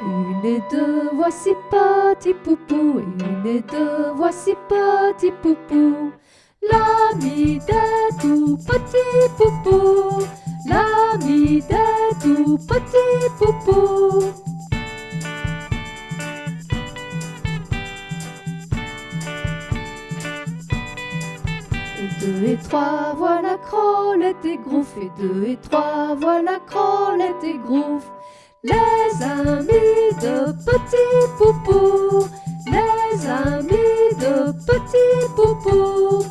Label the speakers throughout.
Speaker 1: Une et deux, voici petit poupou. Une et deux, voici petit poupou. L'ami des tout petits poupous. L'ami des tout petits poupous. Et deux et trois, voilà Crolette et Grouf. Et deux et trois, voilà Crolette et Grouf. De petits poupous, les amis de petits poupous.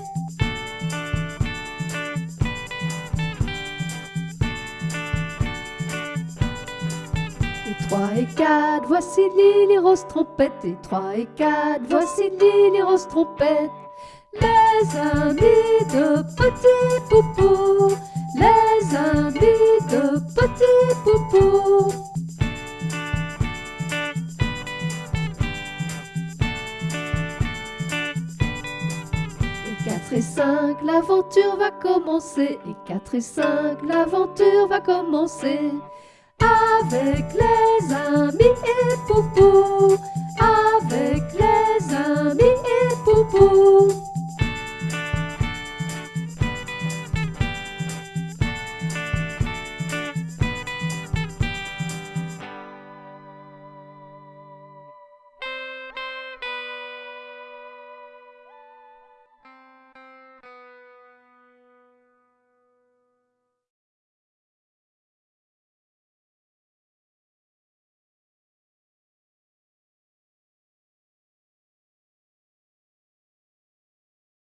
Speaker 1: Et trois et quatre, voici Lily Rose Trompette. Et trois et quatre, voici Lily Rose Trompette. Les amis de petits poupous, les amis de petits poupous. 4 et 5, l'aventure va commencer. Et 4 et 5, l'aventure va commencer. Avec les amis et poupou.